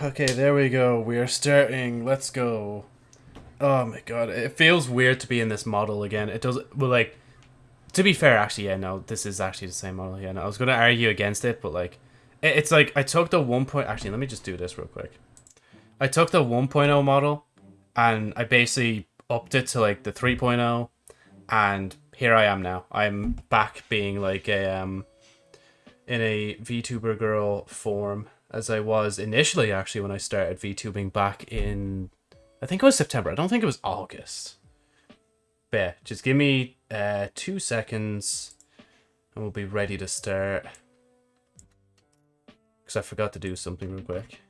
Okay, there we go. We are starting. Let's go. Oh my god, it feels weird to be in this model again. It does. Well, like, to be fair, actually, yeah, no, this is actually the same model. Yeah, no, I was gonna argue against it, but like, it, it's like I took the one point. Actually, let me just do this real quick. I took the 1.0 model, and I basically upped it to like the 3.0, and here I am now. I'm back being like a um in a VTuber girl form as I was initially actually when I started VTubing back in I think it was September. I don't think it was August. But yeah, just give me uh two seconds and we'll be ready to start. Because I forgot to do something real quick.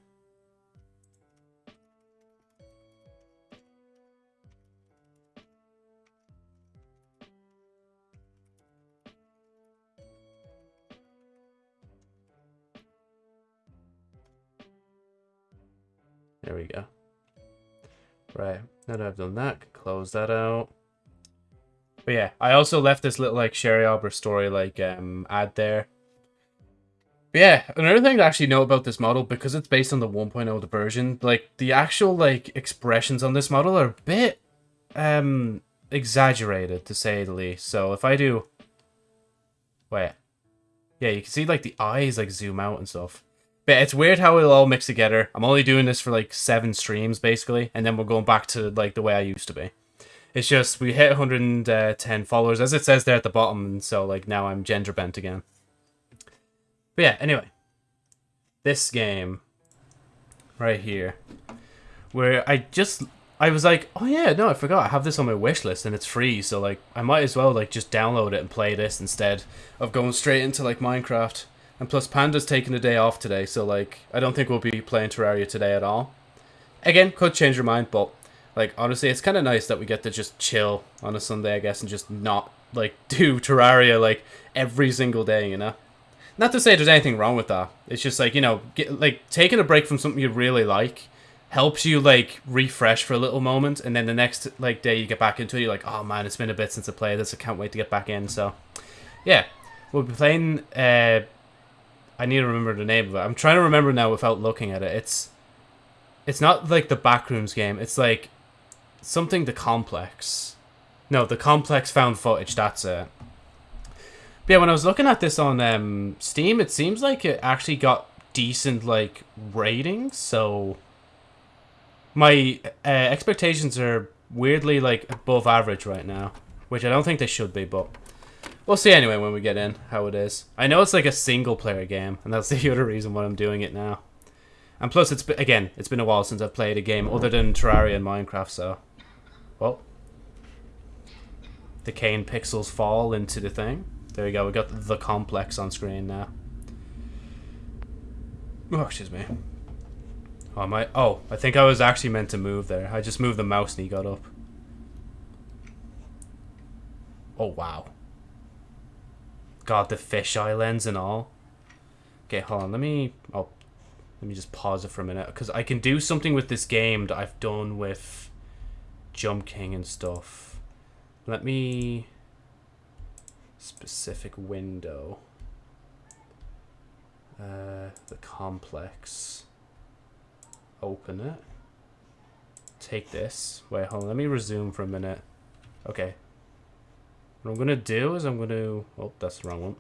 There we go. Right, now that I've done that, close that out. But yeah, I also left this little like Sherry Albert story like um ad there. But yeah, another thing to actually know about this model, because it's based on the 1.0 version, like the actual like expressions on this model are a bit um exaggerated to say the least. So if I do wait. Yeah, you can see like the eyes like zoom out and stuff. But it's weird how it'll all mix together. I'm only doing this for like seven streams basically, and then we're going back to like the way I used to be. It's just we hit 110 followers as it says there at the bottom, and so like now I'm gender bent again. But yeah, anyway, this game right here, where I just I was like, oh yeah, no, I forgot I have this on my wish list and it's free, so like I might as well like just download it and play this instead of going straight into like Minecraft. And plus, Panda's taking a day off today, so like, I don't think we'll be playing Terraria today at all. Again, could change your mind, but like, honestly, it's kind of nice that we get to just chill on a Sunday, I guess, and just not like do Terraria like every single day, you know. Not to say there's anything wrong with that. It's just like you know, get, like taking a break from something you really like helps you like refresh for a little moment, and then the next like day you get back into it, you're like, oh man, it's been a bit since I played this. I can't wait to get back in. So, yeah, we'll be playing. Uh, I need to remember the name of it. I'm trying to remember now without looking at it. It's it's not like the Backrooms game. It's like something the complex. No, the complex found footage. That's it. But yeah, when I was looking at this on um, Steam, it seems like it actually got decent like ratings. So my uh, expectations are weirdly like above average right now, which I don't think they should be, but We'll see anyway when we get in how it is. I know it's like a single player game, and that's the other reason why I'm doing it now. And plus, it's been, again, it's been a while since I've played a game other than Terraria and Minecraft, so... Well. Decaying pixels fall into the thing. There we go, we got the complex on screen now. Oh, excuse me. Oh, my, oh, I think I was actually meant to move there. I just moved the mouse and he got up. Oh, wow. God, the fisheye lens and all. Okay, hold on. Let me... Oh, let me just pause it for a minute. Because I can do something with this game that I've done with Jump King and stuff. Let me... Specific window. Uh, the complex. Open it. Take this. Wait, hold on. Let me resume for a minute. Okay, what I'm going to do is I'm going to... Oh, that's the wrong one.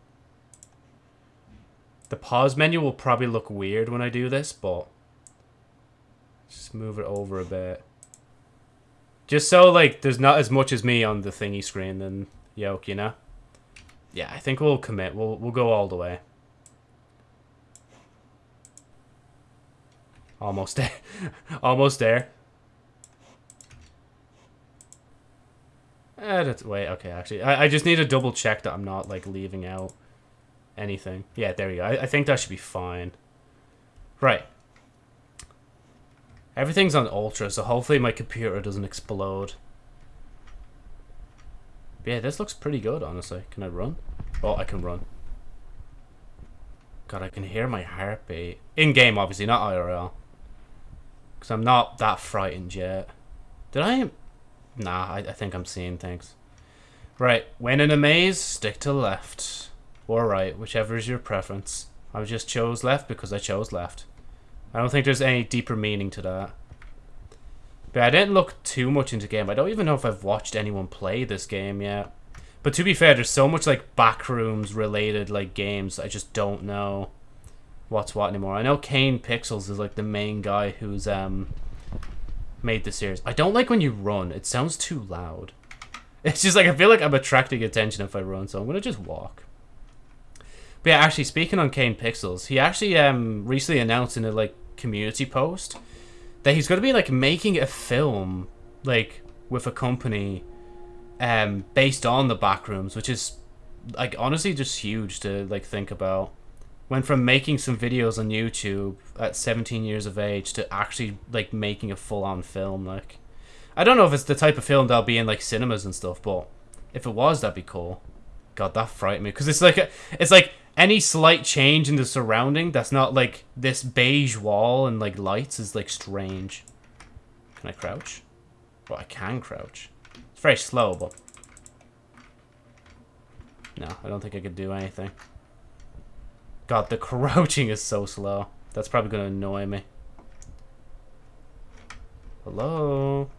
The pause menu will probably look weird when I do this, but... Just move it over a bit. Just so, like, there's not as much as me on the thingy screen than Yoke, you know? Yeah, I think we'll commit. We'll, we'll go all the way. Almost there. Almost there. Eh, wait, okay, actually. I, I just need to double check that I'm not, like, leaving out anything. Yeah, there you go. I, I think that should be fine. Right. Everything's on ultra, so hopefully my computer doesn't explode. But yeah, this looks pretty good, honestly. Can I run? Oh, I can run. God, I can hear my heartbeat. In-game, obviously, not IRL. Because I'm not that frightened yet. Did I... Nah, I, I think I'm seeing things. Right, when in a maze, stick to left. Or right, whichever is your preference. I just chose left because I chose left. I don't think there's any deeper meaning to that. But I didn't look too much into game. I don't even know if I've watched anyone play this game yet. But to be fair, there's so much like backrooms related like games. I just don't know what's what anymore. I know Kane Pixels is like the main guy who's um made the series. I don't like when you run. It sounds too loud. It's just like I feel like I'm attracting attention if I run, so I'm gonna just walk. But yeah, actually speaking on Kane Pixels, he actually um recently announced in a like community post that he's gonna be like making a film like with a company um based on the backrooms, which is like honestly just huge to like think about. Went from making some videos on YouTube at 17 years of age to actually like making a full on film like I don't know if it's the type of film that'll be in like cinemas and stuff, but if it was, that'd be cool. God, that frightened me because it's like a, it's like any slight change in the surrounding that's not like this beige wall and like lights is like strange. Can I crouch? Well, I can crouch. It's very slow, but no, I don't think I could do anything. God, the crouching is so slow. That's probably gonna annoy me. Hello.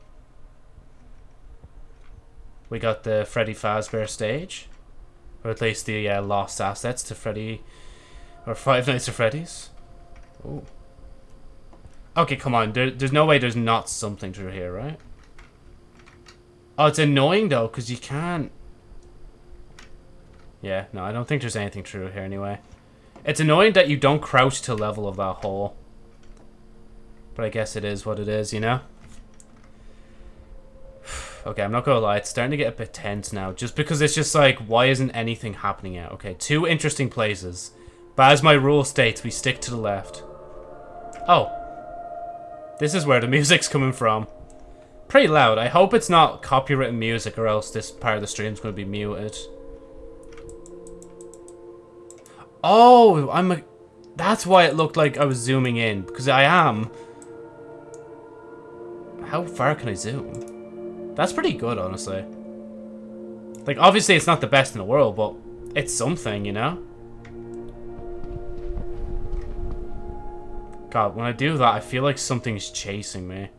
We got the Freddy Fazbear stage. Or at least the uh, lost assets to Freddy... Or Five Nights at Freddy's. Oh. Okay, come on. There, there's no way there's not something through here, right? Oh, it's annoying, though, because you can't... Yeah, no, I don't think there's anything true here anyway. It's annoying that you don't crouch to level of that hole. But I guess it is what it is, you know? Okay, I'm not gonna lie, it's starting to get a bit tense now. Just because it's just like, why isn't anything happening yet? Okay, two interesting places. But as my rule states, we stick to the left. Oh. This is where the music's coming from. Pretty loud. I hope it's not copyrighted music or else this part of the stream's to be muted. Oh, I'm a... That's why it looked like I was zooming in. Because I am. How far can I zoom? That's pretty good, honestly. Like, obviously it's not the best in the world, but it's something, you know? God, when I do that, I feel like something's chasing me.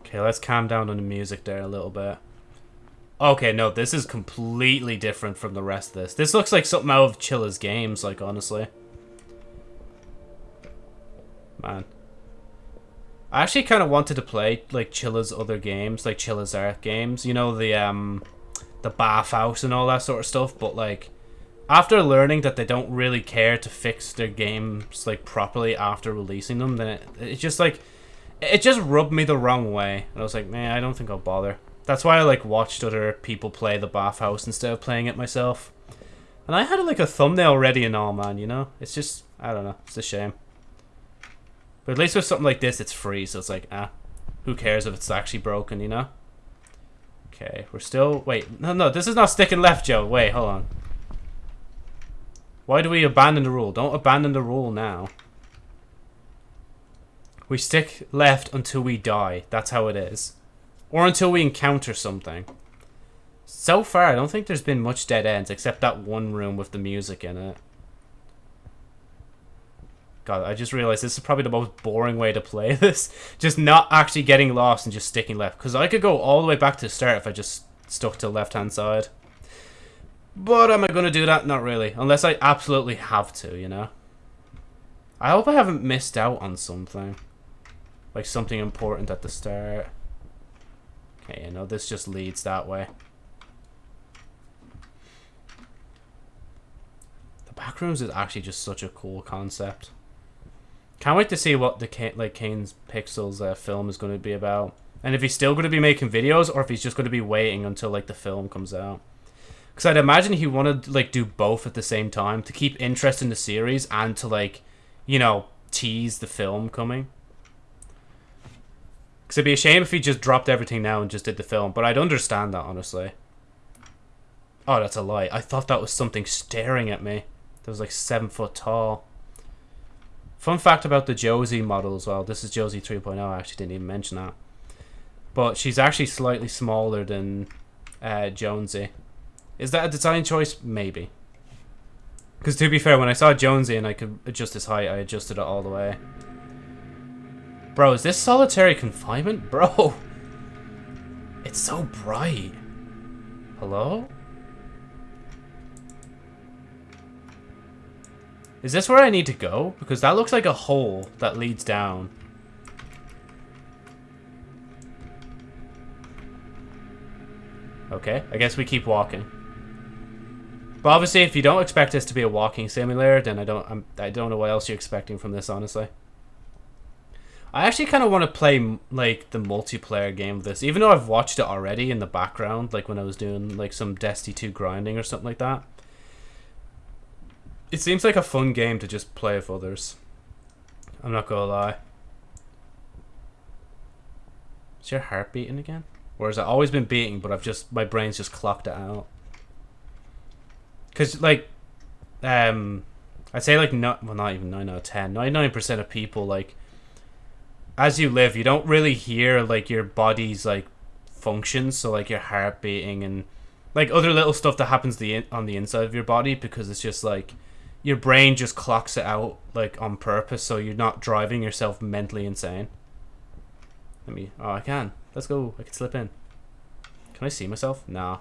Okay, let's calm down on the music there a little bit. Okay, no, this is completely different from the rest of this. This looks like something out of Chilla's games, like, honestly. Man. I actually kind of wanted to play like Chilla's other games, like Chilla's Art games. You know the um, the bathhouse and all that sort of stuff. But like, after learning that they don't really care to fix their games like properly after releasing them, then it, it just like it just rubbed me the wrong way. And I was like, man, I don't think I'll bother. That's why I like watched other people play the bathhouse instead of playing it myself. And I had like a thumbnail ready and all, man. You know, it's just I don't know. It's a shame. But at least with something like this, it's free, so it's like, ah, who cares if it's actually broken, you know? Okay, we're still... Wait, no, no, this is not sticking left, Joe. Wait, hold on. Why do we abandon the rule? Don't abandon the rule now. We stick left until we die. That's how it is. Or until we encounter something. So far, I don't think there's been much dead ends, except that one room with the music in it. God, I just realized this is probably the most boring way to play this. Just not actually getting lost and just sticking left. Because I could go all the way back to the start if I just stuck to the left-hand side. But am I going to do that? Not really. Unless I absolutely have to, you know? I hope I haven't missed out on something. Like something important at the start. Okay, you know, this just leads that way. The backrooms is actually just such a cool concept. Can't wait to see what the like Kane's Pixels uh, film is going to be about, and if he's still going to be making videos or if he's just going to be waiting until like the film comes out. Because I'd imagine he wanted to like do both at the same time to keep interest in the series and to like, you know, tease the film coming. Because it'd be a shame if he just dropped everything now and just did the film, but I'd understand that honestly. Oh, that's a lie. I thought that was something staring at me. That was like seven foot tall. Fun fact about the Josie model as well. This is Josie 3.0. I actually didn't even mention that. But she's actually slightly smaller than uh, Jonesy. Is that a design choice? Maybe. Because to be fair, when I saw Jonesy and I could adjust his height, I adjusted it all the way. Bro, is this solitary confinement? Bro! It's so bright. Hello? Is this where I need to go? Because that looks like a hole that leads down. Okay, I guess we keep walking. But obviously, if you don't expect this to be a walking simulator, then I don't I'm, I don't know what else you're expecting from this, honestly. I actually kind of want to play like the multiplayer game of this, even though I've watched it already in the background, like when I was doing like some Destiny 2 grinding or something like that. It seems like a fun game to just play with others. I'm not gonna lie. Is your heart beating again? Or has it always been beating, but I've just my brain's just clocked it out? Because, like, um, I'd say, like, not, well, not even 9 out of 10. 99% of people, like, as you live, you don't really hear, like, your body's, like, functions. So, like, your heart beating and, like, other little stuff that happens the in- on the inside of your body because it's just, like, your brain just clocks it out, like, on purpose. So you're not driving yourself mentally insane. Let me, oh, I can. Let's go. I can slip in. Can I see myself? Nah.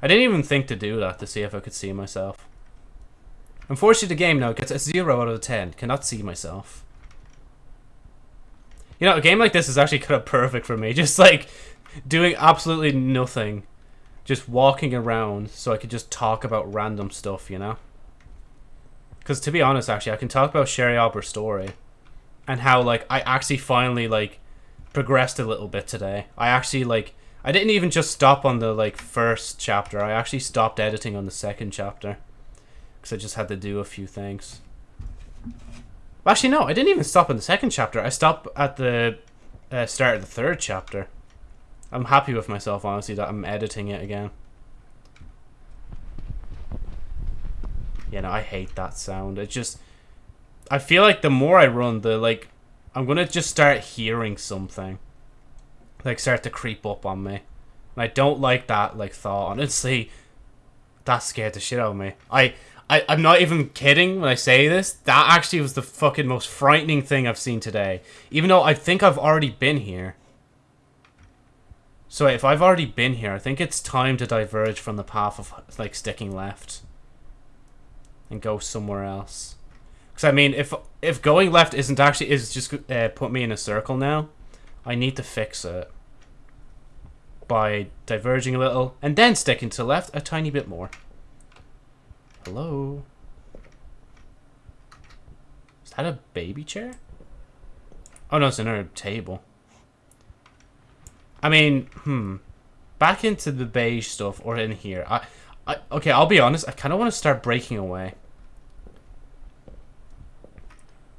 I didn't even think to do that to see if I could see myself. Unfortunately, the game now gets a 0 out of 10. Cannot see myself. You know, a game like this is actually kind of perfect for me. Just like doing absolutely nothing. Just walking around so I could just talk about random stuff, you know? Because to be honest, actually, I can talk about Sherry Albert's story. And how, like, I actually finally, like, progressed a little bit today. I actually, like, I didn't even just stop on the like first chapter. I actually stopped editing on the second chapter because I just had to do a few things. Actually, no, I didn't even stop in the second chapter. I stopped at the uh, start of the third chapter. I'm happy with myself, honestly, that I'm editing it again. You know, I hate that sound. It just... I feel like the more I run, the, like... I'm gonna just start hearing something like start to creep up on me. And I don't like that like thought. Honestly, that scared the shit out of me. I, I I'm not even kidding when I say this. That actually was the fucking most frightening thing I've seen today. Even though I think I've already been here. So if I've already been here, I think it's time to diverge from the path of like sticking left and go somewhere else. Because I mean, if if going left isn't actually is just uh, put me in a circle now, I need to fix it by diverging a little and then sticking to left a tiny bit more. Hello? Is that a baby chair? Oh no, it's another table. I mean, hmm. Back into the beige stuff or in here. I, I okay, I'll be honest, I kind of want to start breaking away.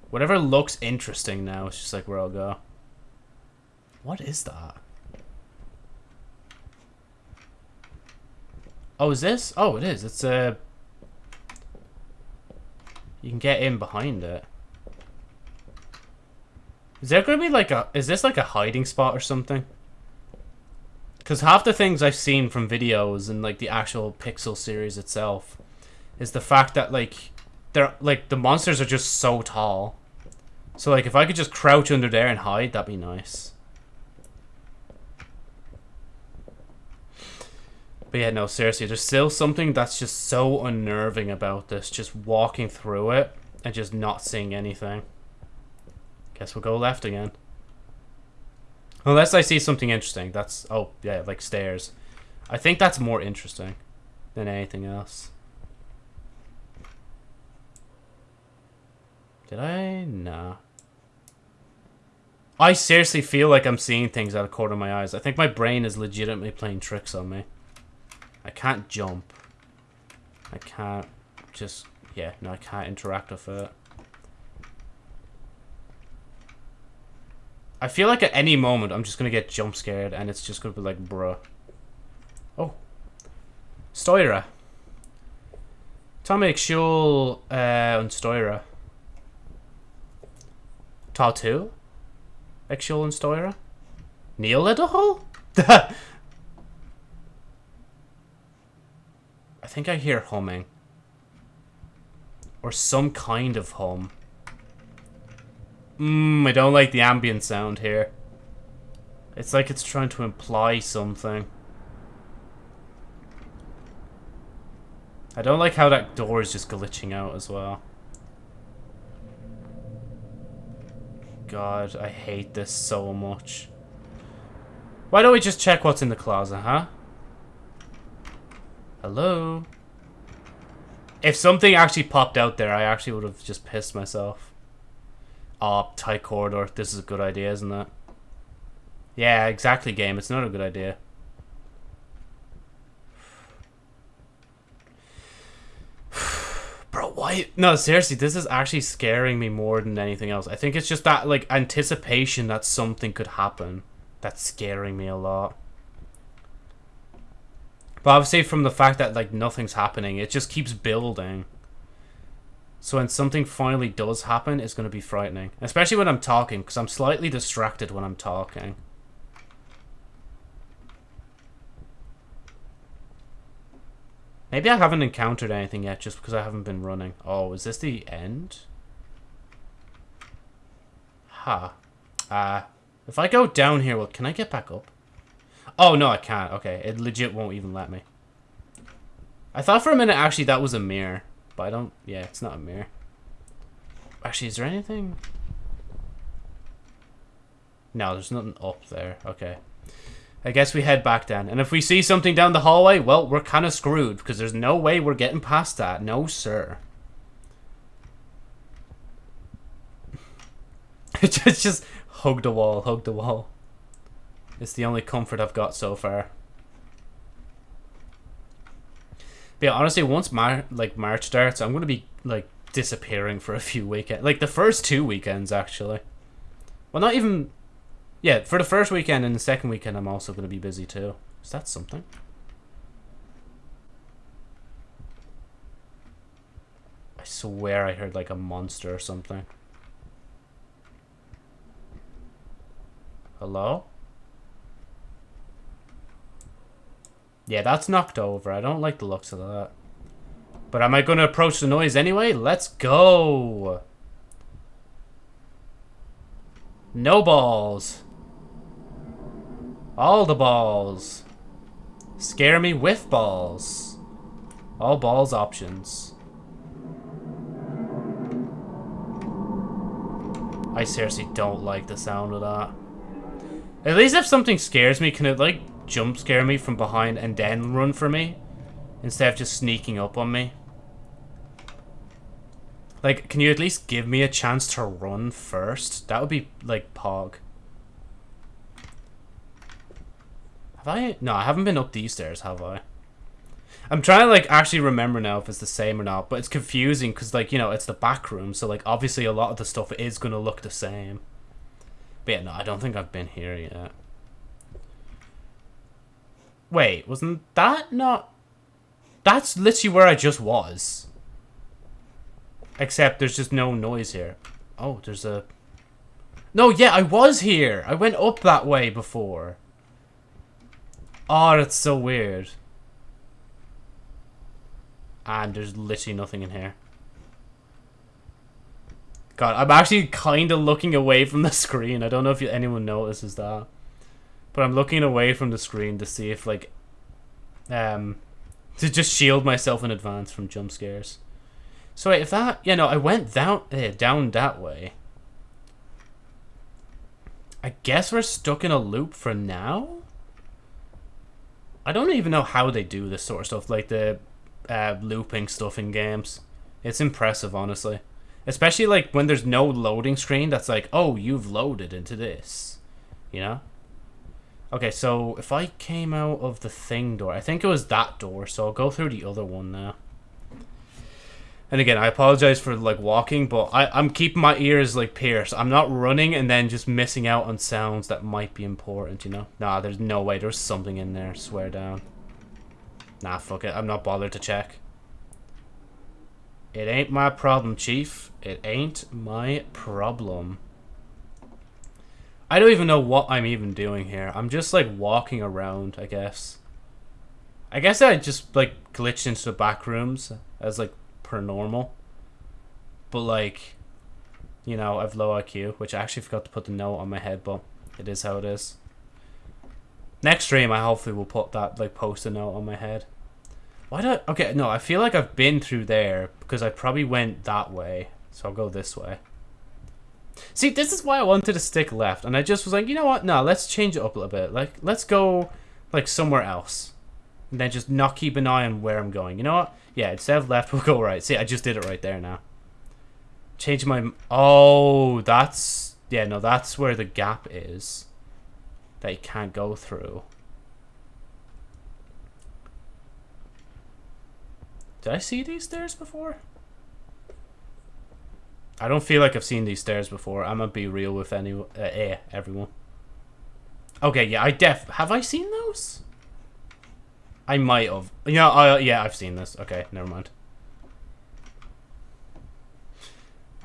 Whatever looks interesting now, it's just like where I'll go. What is that? Oh, is this? Oh, it is. It's a... You can get in behind it. Is there going to be like a... Is this like a hiding spot or something? Because half the things I've seen from videos and like the actual Pixel series itself is the fact that like they're like the monsters are just so tall. So like if I could just crouch under there and hide, that'd be nice. But yeah, no, seriously, there's still something that's just so unnerving about this. Just walking through it and just not seeing anything. Guess we'll go left again. Unless I see something interesting. That's, oh, yeah, like stairs. I think that's more interesting than anything else. Did I? Nah. I seriously feel like I'm seeing things out of the corner of my eyes. I think my brain is legitimately playing tricks on me. I can't jump. I can't just... Yeah, no, I can't interact with it. I feel like at any moment I'm just going to get jump scared and it's just going to be like, bruh. Oh. Stoira. Tomek Shul uh, and Stoira. Tatu? Exul and Stoira? Neil Lidahol? think I hear humming. Or some kind of hum. Mmm, I don't like the ambient sound here. It's like it's trying to imply something. I don't like how that door is just glitching out as well. God, I hate this so much. Why don't we just check what's in the closet, huh? Hello? If something actually popped out there, I actually would have just pissed myself. Oh, tight corridor. This is a good idea, isn't it? Yeah, exactly, game. It's not a good idea. Bro, why? No, seriously, this is actually scaring me more than anything else. I think it's just that, like, anticipation that something could happen that's scaring me a lot. But obviously from the fact that, like, nothing's happening, it just keeps building. So when something finally does happen, it's going to be frightening. Especially when I'm talking, because I'm slightly distracted when I'm talking. Maybe I haven't encountered anything yet just because I haven't been running. Oh, is this the end? Ha. Huh. Uh, if I go down here, well, can I get back up? Oh, no, I can't. Okay, it legit won't even let me. I thought for a minute, actually, that was a mirror. But I don't... Yeah, it's not a mirror. Actually, is there anything... No, there's nothing up there. Okay. I guess we head back then. And if we see something down the hallway, well, we're kind of screwed. Because there's no way we're getting past that. No, sir. it's just hug the wall, hug the wall. It's the only comfort I've got so far. But yeah, honestly, once Mar like March starts, I'm gonna be like disappearing for a few weekends. Like the first two weekends, actually. Well, not even yeah, for the first weekend and the second weekend, I'm also to be busy too. Is that something? I swear I heard like a monster or something. Hello? Yeah, that's knocked over. I don't like the looks of that. But am I going to approach the noise anyway? Let's go! No balls. All the balls. Scare me with balls. All balls options. I seriously don't like the sound of that. At least if something scares me, can it like jump scare me from behind and then run for me? Instead of just sneaking up on me? Like, can you at least give me a chance to run first? That would be, like, pog. Have I? No, I haven't been up these stairs, have I? I'm trying to, like, actually remember now if it's the same or not, but it's confusing because, like, you know, it's the back room, so, like, obviously a lot of the stuff is going to look the same. But yeah, no, I don't think I've been here yet. Wait, wasn't that not... That's literally where I just was. Except there's just no noise here. Oh, there's a... No, yeah, I was here. I went up that way before. Oh, that's so weird. And there's literally nothing in here. God, I'm actually kind of looking away from the screen. I don't know if anyone notices that. But I'm looking away from the screen to see if, like, um, to just shield myself in advance from jump scares. So wait, if that, yeah, no, I went down, eh, down that way. I guess we're stuck in a loop for now? I don't even know how they do this sort of stuff, like the uh, looping stuff in games. It's impressive, honestly. Especially like when there's no loading screen that's like, oh, you've loaded into this. You know? Okay, so if I came out of the thing door, I think it was that door, so I'll go through the other one now. And again, I apologize for like walking, but I, I'm keeping my ears like pierced. I'm not running and then just missing out on sounds that might be important, you know? Nah, there's no way. There's something in there, swear down. Nah, fuck it. I'm not bothered to check. It ain't my problem, Chief. It ain't my problem. I don't even know what I'm even doing here. I'm just like walking around, I guess. I guess I just like glitched into the back rooms as like per normal. but like, you know, I've low IQ, which I actually forgot to put the note on my head, but it is how it is. Next stream, I hopefully will put that, like, post-it note on my head. Why do I... Okay, no, I feel like I've been through there because I probably went that way. So I'll go this way. See, this is why I wanted to stick left. And I just was like, you know what? No, let's change it up a little bit. Like, let's go, like, somewhere else. And then just not keep an eye on where I'm going. You know what? Yeah, instead of left, we'll go right. See, I just did it right there now. Change my... Oh, that's... Yeah, no, that's where the gap is. That you can't go through. Did I see these stairs before? I don't feel like I've seen these stairs before. I'm gonna be real with any uh, eh, everyone. Okay, yeah, I def have I seen those? I might have. Yeah, uh, yeah, I've seen this. Okay, never mind.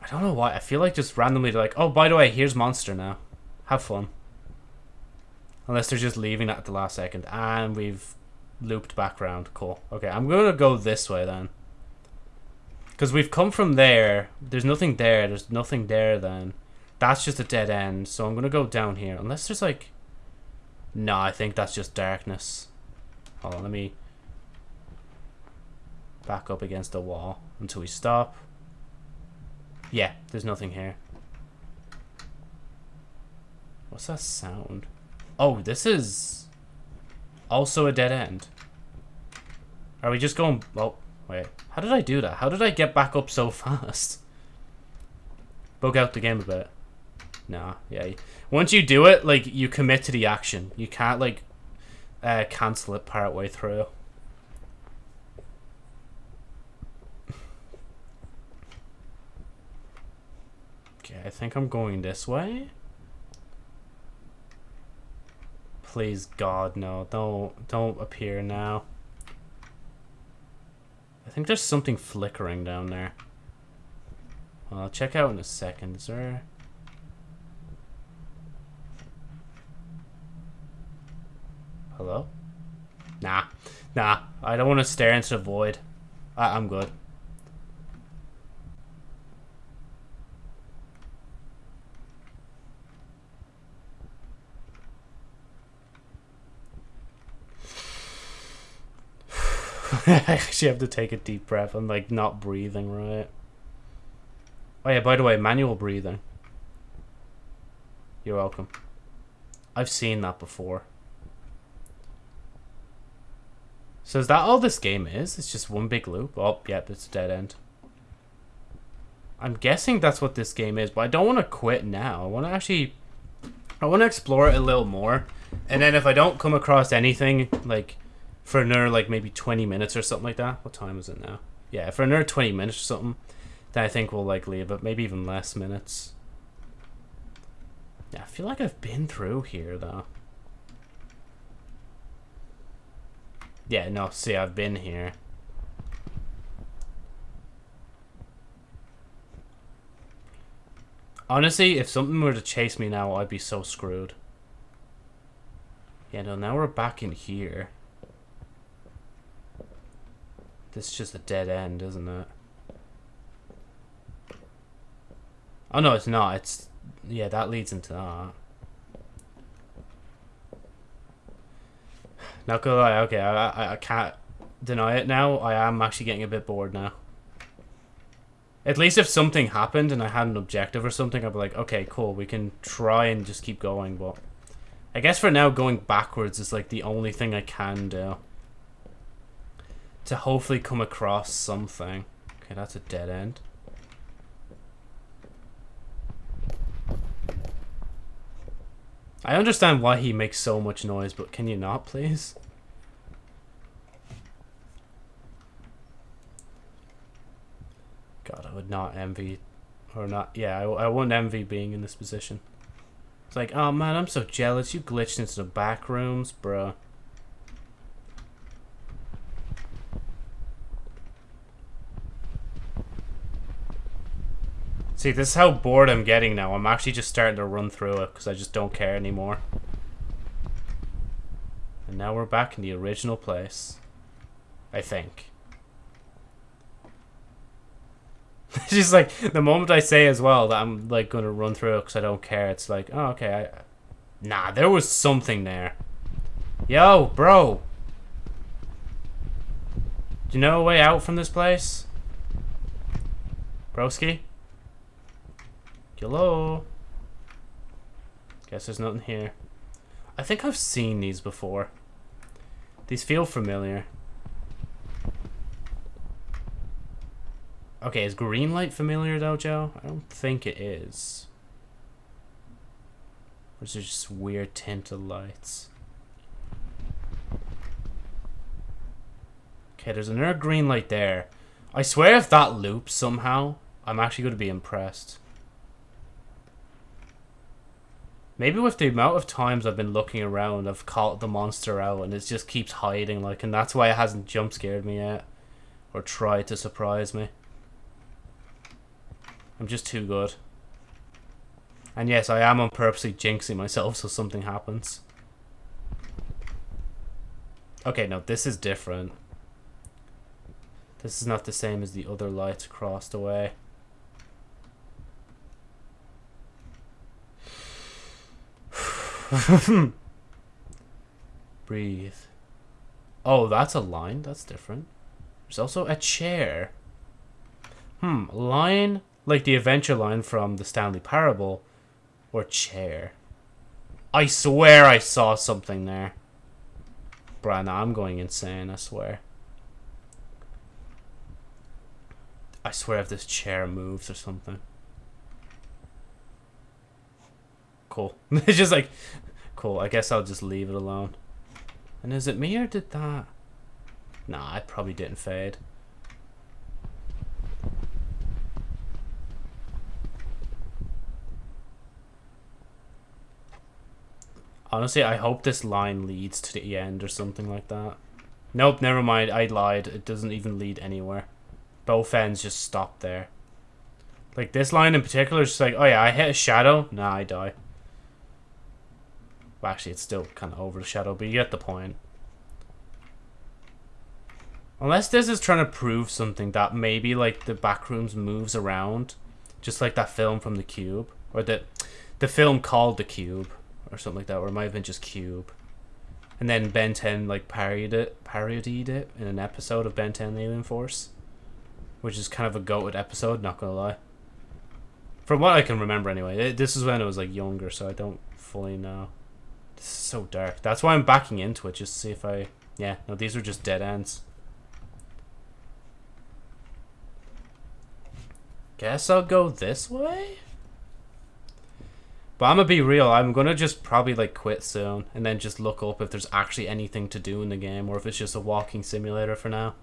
I don't know why. I feel like just randomly like, oh, by the way, here's monster now. Have fun. Unless they're just leaving at the last second. And we've looped back around. Cool. Okay, I'm to go this way then. Because we've come from there. There's nothing there. There's nothing there then. That's just a dead end. So I'm going to go down here. Unless there's like... No, I think that's just darkness. Hold on, let me back up against the wall until we stop. Yeah, there's nothing here. What's that sound? Oh, this is also a dead end. Are we just going... Oh, wait. How did I do that? How did I get back up so fast? Bug out the game a bit. Nah, yeah. Once you do it, like, you commit to the action. You can't, like, uh, cancel it part way through. Okay, I think I'm going this way. Please, God, no. Don't, don't appear now. I think there's something flickering down there. Well, I'll check out in a second. There... Hello? Nah. Nah. I don't want to stare into the void. I I'm good. I actually have to take a deep breath. I'm like not breathing right. Oh yeah, by the way, manual breathing. You're welcome. I've seen that before. So is that all this game is? It's just one big loop? Oh, yep, it's a dead end. I'm guessing that's what this game is, but I don't want to quit now. I want to actually... I want to explore it a little more. And then if I don't come across anything, like, for another, like, maybe 20 minutes or something like that. What time is it now? Yeah, for another 20 minutes or something, then I think we'll, like, leave it. Maybe even less minutes. Yeah, I feel like I've been through here, though. Yeah, no, see, I've been here. Honestly, if something were to chase me now, I'd be so screwed. Yeah, no, now we're back in here. This is just a dead end, isn't it? Oh, no, it's not. It's... Yeah, that leads into that. Not gonna lie, okay, I, I, I can't deny it now. I am actually getting a bit bored now. At least if something happened and I had an objective or something, I'd be like, okay, cool, we can try and just keep going, but... I guess for now, going backwards is like the only thing I can do. To hopefully come across something. Okay, that's a dead end. I understand why he makes so much noise, but can you not, please? God, I would not envy, or not, yeah, I, I wouldn't envy being in this position. It's like, oh man, I'm so jealous. You glitched into the back rooms, bro. See, this is how bored I'm getting now. I'm actually just starting to run through it because I just don't care anymore. And now we're back in the original place. I think. It's just like the moment I say as well that I'm like gonna run through it because I don't care. It's like, oh okay, I, nah, there was something there. Yo, bro, do you know a way out from this place, broski? Hello. Guess there's nothing here. I think I've seen these before. These feel familiar. Okay, is green light familiar though, Joe? I don't think it is. Or is just weird tinted lights? Okay, there's another green light there. I swear if that loops somehow, I'm actually going to be impressed. Maybe with the amount of times I've been looking around, I've caught the monster out and it just keeps hiding, like, and that's why it hasn't jump scared me yet. Or tried to surprise me. I'm just too good. And yes, I am on purposely jinxing myself so something happens. Okay, no, this is different. This is not the same as the other lights across the way. Breathe. Oh, that's a line. That's different. There's also a chair. Hmm, line like the adventure line from the Stanley Parable or chair. I swear I saw something there. Bruh, I'm going insane, I swear. I swear if this chair moves or something. Cool. it's just like, cool, I guess I'll just leave it alone. And is it me or did that? Nah, it probably didn't fade. Honestly, I hope this line leads to the end or something like that. Nope, never mind. I lied. It doesn't even lead anywhere. Both ends just stop there. Like, this line in particular is just like, oh yeah, I hit a shadow. Nah, I die. Well, actually, it's still kind of over the shadow, but you get the point. Unless this is trying to prove something that maybe, like, the backrooms moves around. Just like that film from The Cube. Or the, the film called The Cube or something like that, or it might have been just Cube. And then Ben 10 like parodied it, parodied it in an episode of Ben 10 Alien Force, which is kind of a goated episode. Not gonna lie. From what I can remember, anyway, this is when I was like younger, so I don't fully know. This is so dark. That's why I'm backing into it, just to see if I. Yeah, no, these are just dead ends. Guess I'll go this way? But I'm gonna be real, I'm gonna just probably like quit soon and then just look up if there's actually anything to do in the game or if it's just a walking simulator for now.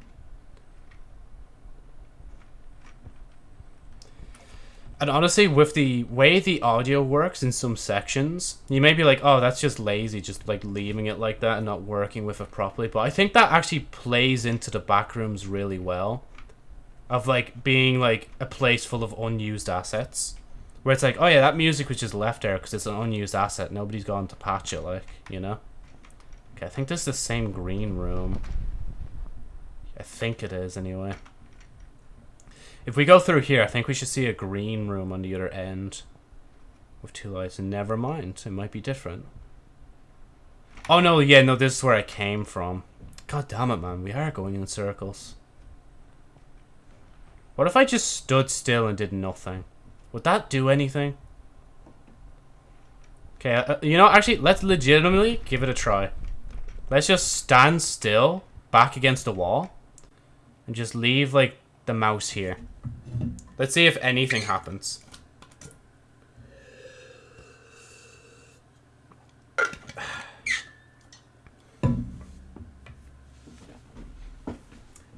And honestly, with the way the audio works in some sections, you may be like, oh, that's just lazy, just like leaving it like that and not working with it properly. But I think that actually plays into the backrooms really well. Of like being like a place full of unused assets. Where it's like, oh yeah, that music was just left there because it's an unused asset. Nobody's gone to patch it, like, you know? Okay, I think this is the same green room. I think it is, anyway. If we go through here, I think we should see a green room on the other end. With two lights. And never mind, it might be different. Oh no, yeah, no, this is where I came from. God damn it, man. We are going in circles. What if I just stood still and did nothing? Would that do anything? Okay, uh, you know, actually, let's legitimately give it a try. Let's just stand still, back against the wall, and just leave, like, the mouse here. Let's see if anything happens.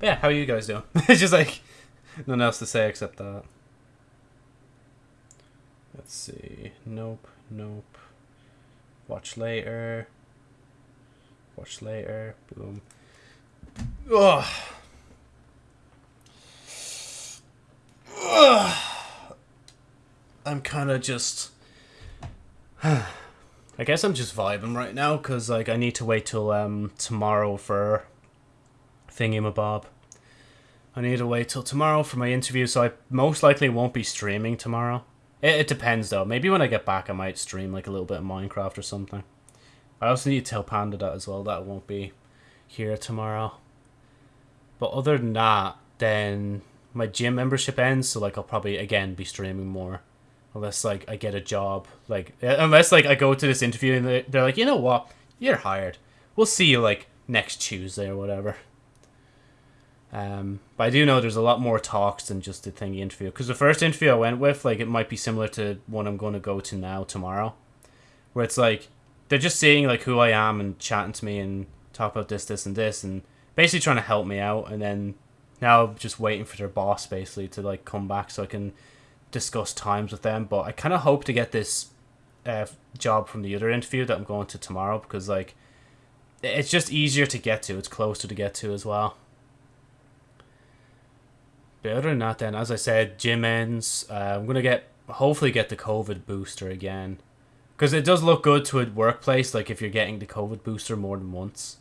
Yeah, how are you guys doing? it's just like, nothing else to say except that. Let's see. Nope, nope. Watch later. Watch later. Boom. Ugh. Ugh. I'm kind of just... I guess I'm just vibing right now, because like, I need to wait till um, tomorrow for Thingy Mabob. I need to wait till tomorrow for my interview, so I most likely won't be streaming tomorrow. It, it depends though. Maybe when I get back, I might stream like a little bit of Minecraft or something. I also need to tell Panda that as well. That won't be here tomorrow. But other than that, then my gym membership ends, so like I'll probably again be streaming more, unless like I get a job. Like unless like I go to this interview and they're like, you know what, you're hired. We'll see you like next Tuesday or whatever. Um, but I do know there's a lot more talks than just the thingy interview. Because the first interview I went with, like, it might be similar to one I'm going to go to now tomorrow, where it's like they're just seeing like who I am and chatting to me and talk about this, this, and this, and basically trying to help me out. And then now just waiting for their boss basically to like come back so I can discuss times with them. But I kind of hope to get this uh, job from the other interview that I'm going to tomorrow because like it's just easier to get to. It's closer to get to as well. But other than that, then, as I said, gym ends. Uh, I'm to get, hopefully get the COVID booster again. Because it does look good to a workplace, like if you're getting the COVID booster more than once.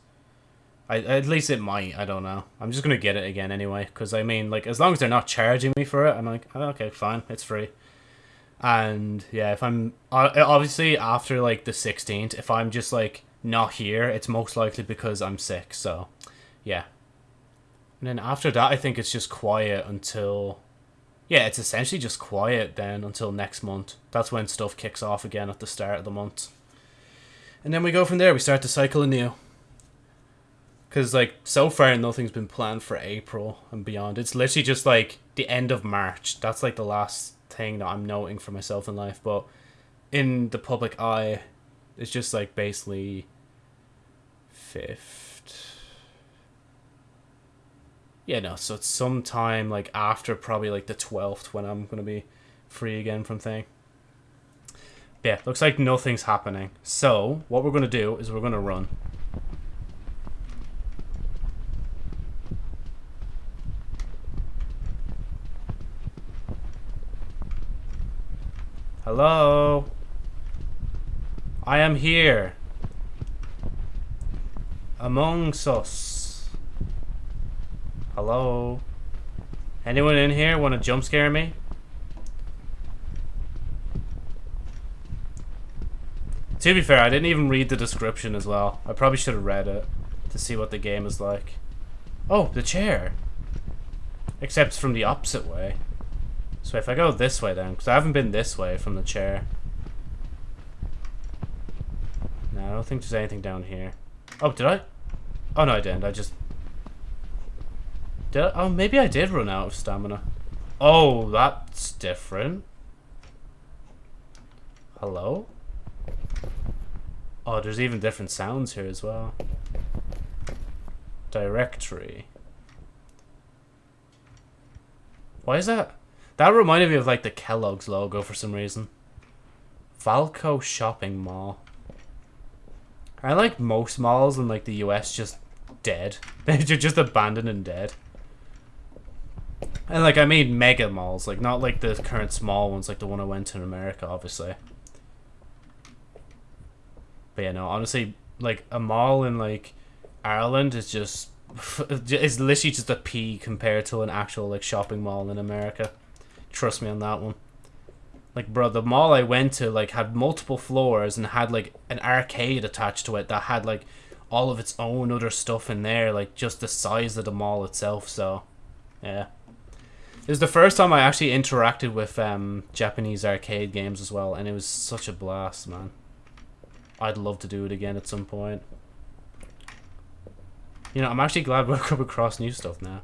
I, at least it might, I don't know. I'm just to get it again anyway. Because, I mean, like, as long as they're not charging me for it, I'm like, oh, okay, fine, it's free. And, yeah, if I'm, uh, uh, obviously, after, like, the 16th, if I'm just, like, not here, it's most likely because I'm sick, so, yeah. And then after that, I think it's just quiet until... Yeah, it's essentially just quiet then until next month. That's when stuff kicks off again at the start of the month. And then we go from there. We start to cycle anew. Because, like, so far nothing's been planned for April and beyond. It's literally just, like, the end of March. That's, like, the last thing that I'm noting for myself in life. But in the public eye, it's just, like, basically... Fifth yeah, no, so it's sometime like after probably like the 12th when I'm going to be free again from thing. Yeah, looks like nothing's happening. So, what we're going to do is we're going to run. Hello? I am here. Amongst us. Hello? Anyone in here want to jump scare me? To be fair, I didn't even read the description as well. I probably should have read it to see what the game is like. Oh, the chair. Except from the opposite way. So if I go this way then, because I haven't been this way from the chair. No, I don't think there's anything down here. Oh, did I? Oh no, I didn't. I just did I? Oh, maybe I did run out of stamina. Oh, that's different. Hello? Oh, there's even different sounds here as well. Directory. Why is that? That reminded me of like the Kellogg's logo for some reason. Vallco Shopping Mall. I like most malls in like the US just dead. They're just abandoned and dead. And like I mean mega malls, like not like the current small ones, like the one I went to in America, obviously. But yeah, no, honestly, like a mall in like Ireland is just it's literally just a pea compared to an actual like shopping mall in America. Trust me on that one. Like bro, the mall I went to like had multiple floors and had like an arcade attached to it that had like all of its own other stuff in there, like just the size of the mall itself. So, yeah. It was the first time I actually interacted with um, Japanese arcade games as well, and it was such a blast, man. I'd love to do it again at some point. You know, I'm actually glad we've come across new stuff now.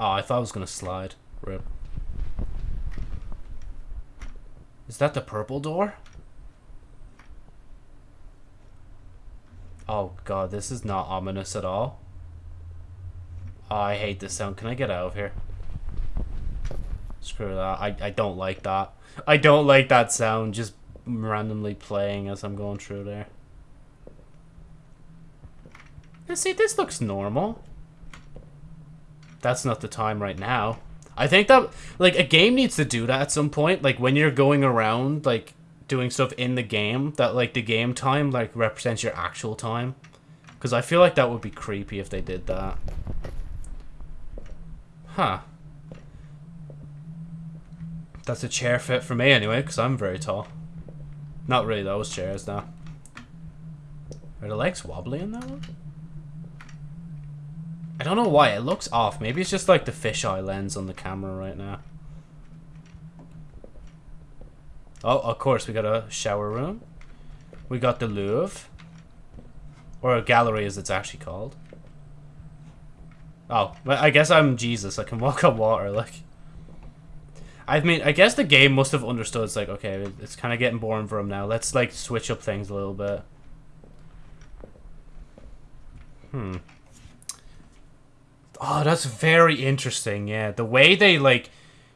Oh, I thought I was gonna slide. Rip. Is that the purple door? Oh god, this is not ominous at all. Oh, I hate this sound. Can I get out of here? Screw that. I, I don't like that. I don't like that sound just randomly playing as I'm going through there. You see, this looks normal. That's not the time right now. I think that, like, a game needs to do that at some point. Like, when you're going around, like, doing stuff in the game that like the game time like represents your actual time Because I feel like that would be creepy if they did that. Huh. That's a chair fit for me anyway, because I'm very tall. Not really those chairs, though. Are the legs wobbly in that one? I don't know why, it looks off. Maybe it's just like the fisheye lens on the camera right now. Oh, of course, we got a shower room. We got the Louvre. Or a gallery, as it's actually called. Oh, I guess I'm Jesus. I can walk on water, like... I mean, I guess the game must have understood. It's like, okay, it's kind of getting boring for him now. Let's, like, switch up things a little bit. Hmm. Oh, that's very interesting, yeah. The way they, like,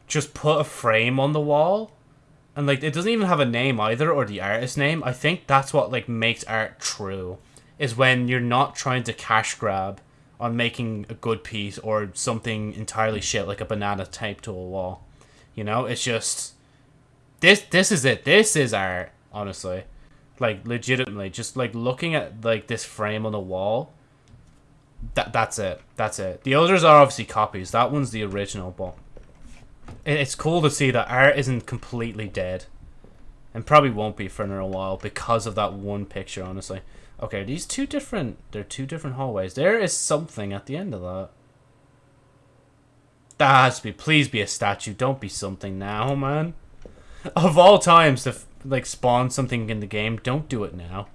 just put a frame on the wall and like it doesn't even have a name either or the artist name. I think that's what like makes art true is when you're not trying to cash grab on making a good piece or something entirely shit like a banana taped to a wall. You know, it's just this this is it. This is art, honestly. Like legitimately just like looking at like this frame on the wall. That that's it. That's it. The others are obviously copies. That one's the original, but it's cool to see that art isn't completely dead. And probably won't be for another while because of that one picture, honestly. Okay, these two different... They're two different hallways. There is something at the end of that. That has to be... Please be a statue. Don't be something now, man. Of all times to, like, spawn something in the game, don't do it now.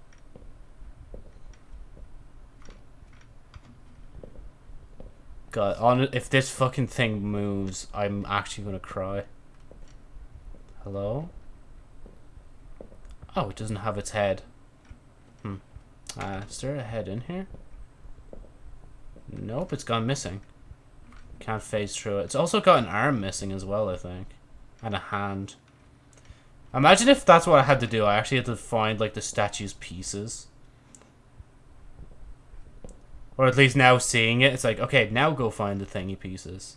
God, on if this fucking thing moves, I'm actually gonna cry. Hello? Oh, it doesn't have its head. Hmm. Uh, is there a head in here? Nope, it's gone missing. Can't phase through it. It's also got an arm missing as well, I think. And a hand. Imagine if that's what I had to do. I actually had to find, like, the statue's pieces. Or at least now seeing it, it's like, okay, now go find the thingy pieces.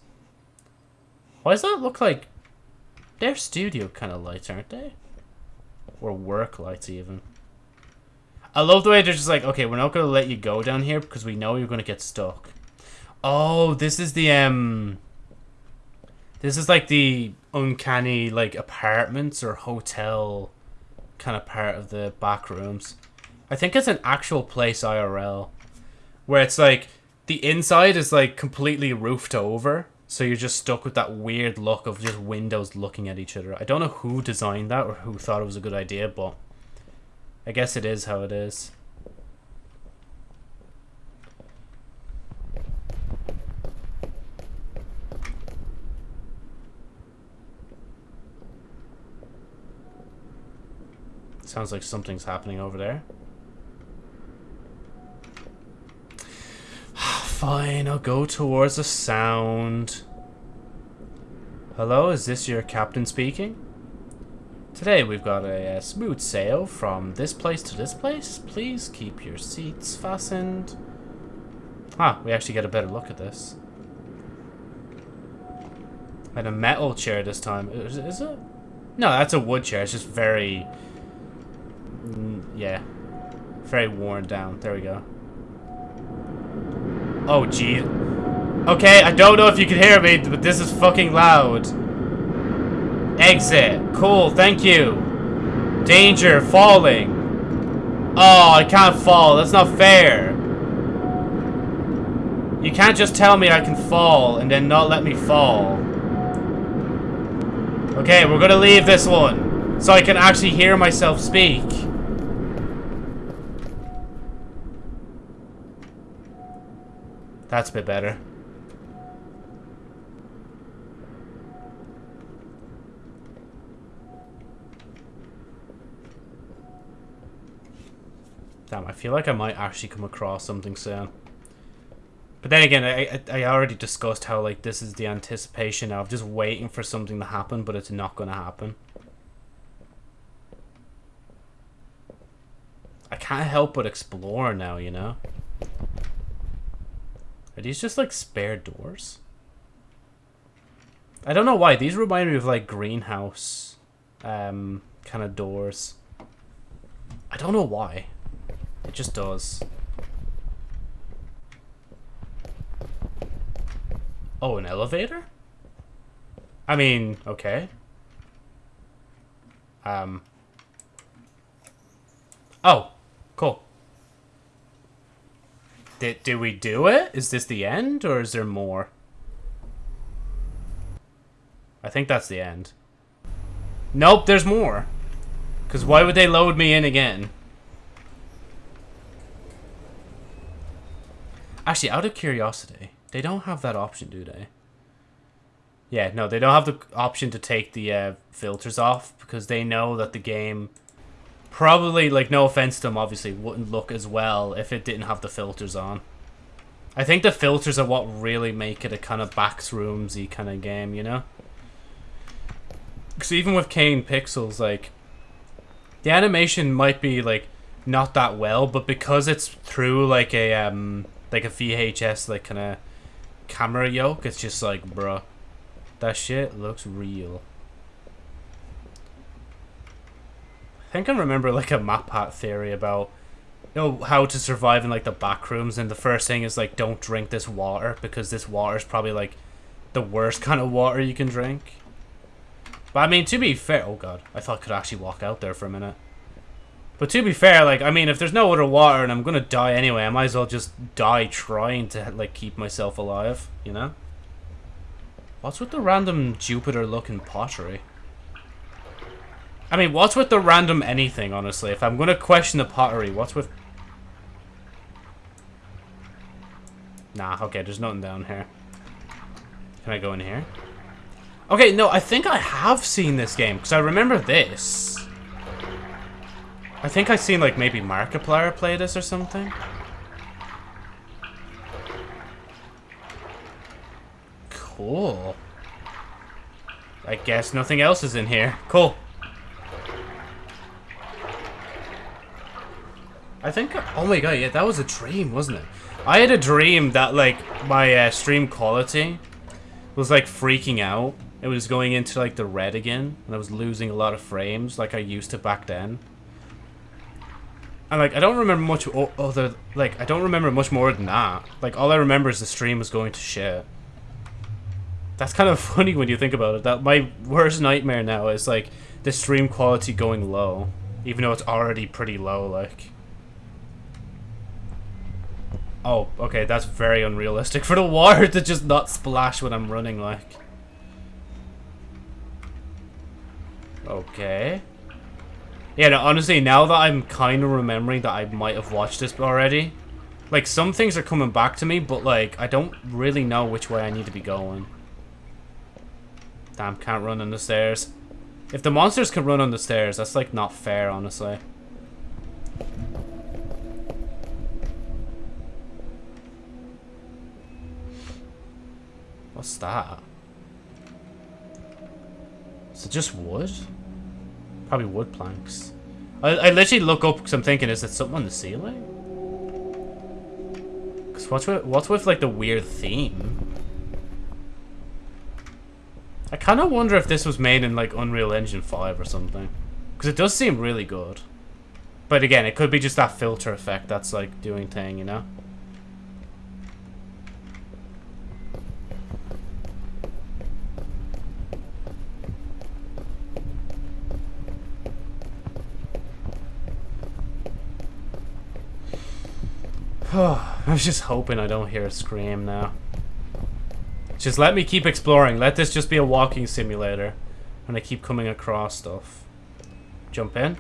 Why does that look like... They're studio kind of lights, aren't they? Or work lights, even. I love the way they're just like, okay, we're not going to let you go down here because we know you're going to get stuck. Oh, this is the, um... This is like the uncanny, like, apartments or hotel kind of part of the back rooms. I think it's an actual place IRL where it's like the inside is like completely roofed over so you're just stuck with that weird look of just windows looking at each other i don't know who designed that or who thought it was a good idea but i guess it is how it is Sounds like something's happening over there. Fine, I'll go towards the sound. Hello, is this your captain speaking? Today we've got a, a, smooth sail from this place to this place. Please keep your seats fastened. Ah, we actually get a better look at this. And a metal chair this time. Is, is it? No, that's a wood chair. It's just very... Mm, yeah. Very worn down. There we go. Oh, gee. Okay, I don't know if you can hear me, but this is fucking loud. Exit. Cool, thank you. Danger, falling. Oh, I can't fall. That's not fair. You can't just tell me I can fall and then not let me fall. Okay, we're gonna leave this one. So I can actually hear myself speak. That's a bit better. Damn, I feel like I might actually come across something soon. But then again, I, I already discussed how like this is the anticipation of just waiting for something to happen, but it's not going to happen. I can't help but explore now, you know? Are these just like spare doors? I don't know why. These remind me of like greenhouse um, kind of doors. I don't know why. It just does. Oh, an elevator? I mean, okay. Um. Oh, cool. Did, did we do it? Is this the end, or is there more? I think that's the end. Nope, there's more. Because why would they load me in again? Actually, out of curiosity, they don't have that option, do they? Yeah, no, they don't have the option to take the uh, filters off because they know that the game probably, like, no offense to them, obviously, wouldn't look as well if it didn't have the filters on. I think the filters are what really make it a kind of backroomsy kind of game, you know? Because even with Kane Pixels, like, the animation might be, like, not that well, but because it's through, like, a, um, like a VHS, like, kind of camera yoke, it's just like, bruh, that shit looks real. I think I remember, like, a MatPat theory about, you know, how to survive in, like, the back rooms, and the first thing is, like, don't drink this water, because this water is probably, like, the worst kind of water you can drink. But I mean, to be fair, oh god, I thought I could actually walk out there for a minute. But to be fair, like, I mean, if there's no other water and I'm gonna die anyway, I might as well just die trying to, like, keep myself alive, you know? What's with the random Jupiter-looking pottery? I mean, what's with the random anything, honestly? If I'm gonna question the pottery, what's with... Nah, okay, there's nothing down here. Can I go in here? Okay, no, I think I have seen this game, because I remember this. I think I've seen, like, maybe Markiplier play this or something. Cool. I guess nothing else is in here. Cool. I think, oh my god, yeah, that was a dream, wasn't it? I had a dream that, like, my uh, stream quality was, like, freaking out. It was going into like the red again, and I was losing a lot of frames like I used to back then. And like I don't remember much other like I don't remember much more than that. Like all I remember is the stream was going to shit. That's kind of funny when you think about it. That my worst nightmare now is like the stream quality going low, even though it's already pretty low. Like. Oh, okay, that's very unrealistic for the water to just not splash when I'm running, like. Okay. Yeah, no, honestly, now that I'm kind of remembering that I might have watched this already, like, some things are coming back to me, but, like, I don't really know which way I need to be going. Damn, can't run on the stairs. If the monsters can run on the stairs, that's, like, not fair, honestly. What's that? Is it just wood? Probably wood planks. I, I literally look up because I'm thinking, is it something on the ceiling? Because what's with, what's with, like, the weird theme? I kind of wonder if this was made in, like, Unreal Engine 5 or something. Because it does seem really good. But again, it could be just that filter effect that's, like, doing thing, you know? I was just hoping I don't hear a scream now. Just let me keep exploring. Let this just be a walking simulator. And I keep coming across stuff. Jump in?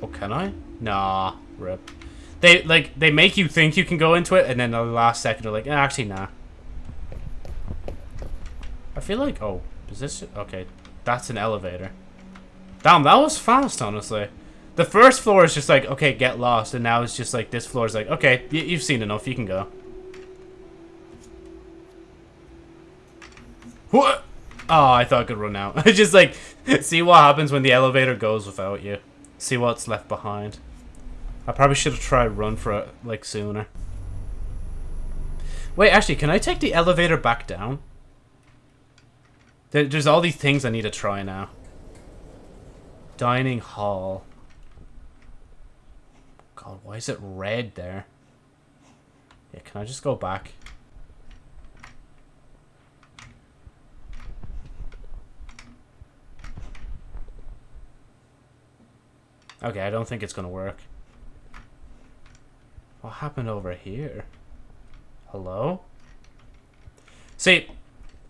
Oh, can I? Nah, rip. They, like, they make you think you can go into it, and then the last second they're like, eh, actually, nah. I feel like, oh, is this, okay, that's an elevator. Damn, that was fast, honestly. The first floor is just like, okay, get lost. And now it's just like, this floor is like, okay, you've seen enough. You can go. What? Oh, I thought I could run out. I just like, see what happens when the elevator goes without you. See what's left behind. I probably should have tried run for it, like, sooner. Wait, actually, can I take the elevator back down? There's all these things I need to try now. Dining hall. God, why is it red there? Yeah, can I just go back? Okay, I don't think it's gonna work. What happened over here? Hello? See,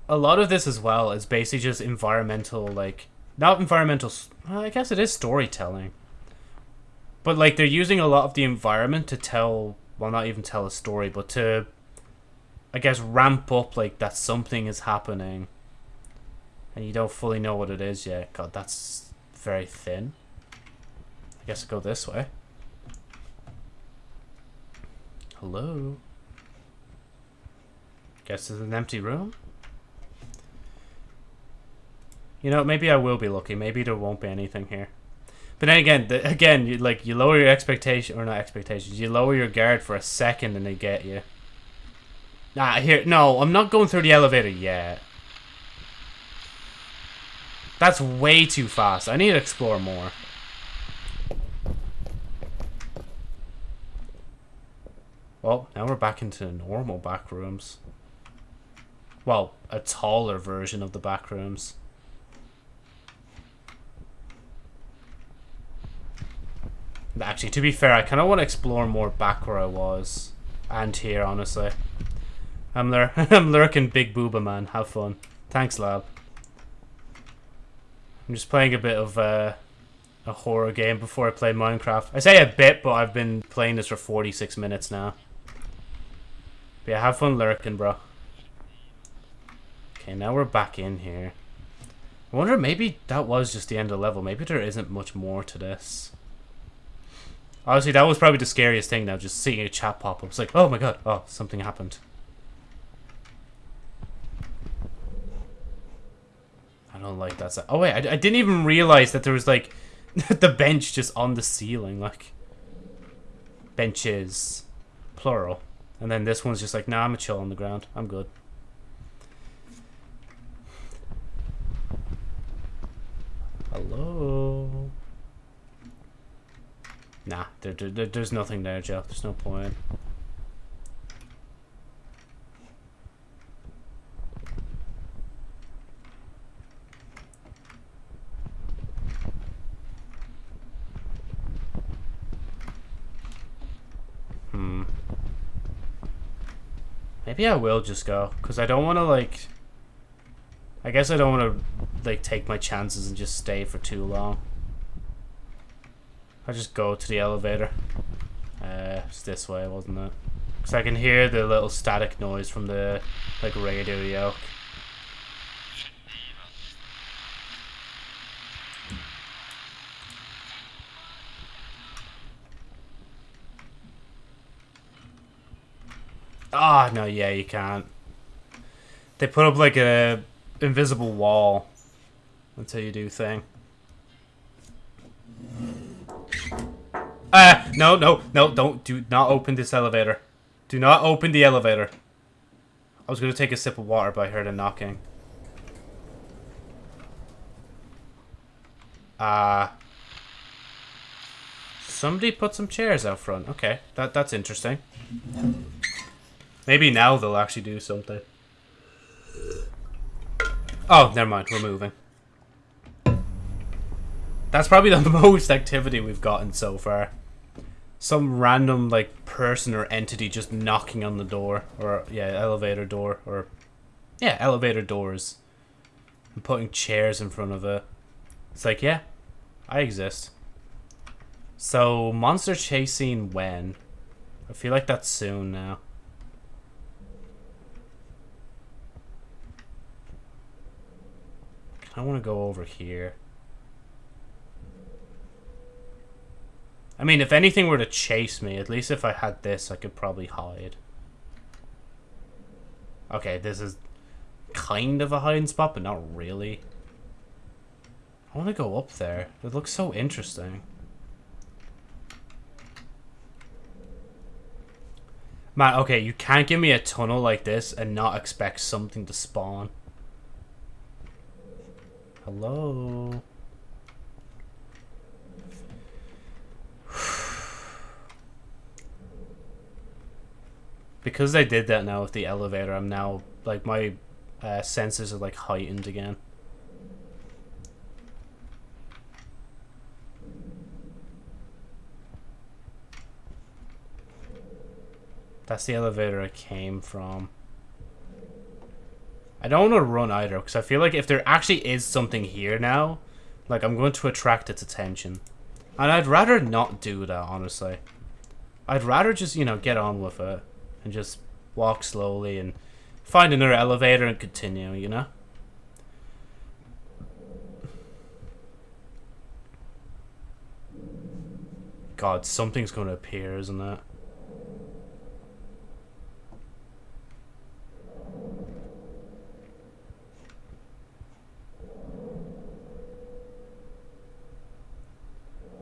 a lot of this as well is basically just environmental, like, not environmental, well, I guess it is storytelling. But, like, they're using a lot of the environment to tell, well, not even tell a story, but to, I guess, ramp up, like, that something is happening. And you don't fully know what it is yet. God, that's very thin. I guess I'll go this way. Hello? Guess it's an empty room? You know, maybe I will be lucky. Maybe there won't be anything here. But then again, the, again, you like you lower your expectation or not expectations. You lower your guard for a second and they get you. Nah, here, no, I'm not going through the elevator yet. That's way too fast. I need to explore more. Well, now we're back into normal back rooms. Well, a taller version of the back rooms. Actually, to be fair, I kind of want to explore more back where I was. And here, honestly. I'm, lur I'm lurking Big Booba, man. Have fun. Thanks, lab. I'm just playing a bit of uh, a horror game before I play Minecraft. I say a bit, but I've been playing this for 46 minutes now. But yeah, have fun lurking, bro. Okay, now we're back in here. I wonder, maybe that was just the end of the level. Maybe there isn't much more to this. Honestly, that was probably the scariest thing now, just seeing a chat pop up. It's like, oh my god, oh, something happened. I don't like that. Oh wait, I, I didn't even realize that there was like the bench just on the ceiling, like benches, plural. And then this one's just like, nah, I'm a chill on the ground. I'm good. Hello? Nah, there, there, there's nothing there, Jeff. There's no point. Hmm. Maybe I will just go, because I don't want to, like... I guess I don't want to, like, take my chances and just stay for too long. I'll just go to the elevator. Uh, it's this way, wasn't it? Because I can hear the little static noise from the, like, radio yoke. Ah, oh, no, yeah, you can't. They put up like a invisible wall until you do thing. Ah, uh, no, no, no, don't, do not open this elevator. Do not open the elevator. I was going to take a sip of water, but I heard a knocking. Ah. Uh, somebody put some chairs out front. Okay, that that's interesting. Maybe now they'll actually do something. Oh, never mind. We're moving. That's probably the most activity we've gotten so far. Some random, like, person or entity just knocking on the door. Or, yeah, elevator door. Or, yeah, elevator doors. And putting chairs in front of it. It's like, yeah, I exist. So, monster chasing when? I feel like that's soon now. I want to go over here. I mean, if anything were to chase me, at least if I had this, I could probably hide. Okay, this is kind of a hiding spot, but not really. I want to go up there. It looks so interesting. Man, okay, you can't give me a tunnel like this and not expect something to spawn. Hello? because they did that now with the elevator, I'm now like my uh, senses are like heightened again. That's the elevator I came from. I don't want to run either, because I feel like if there actually is something here now, like, I'm going to attract its attention. And I'd rather not do that, honestly. I'd rather just, you know, get on with it. And just walk slowly and find another elevator and continue, you know? God, something's going to appear, isn't it?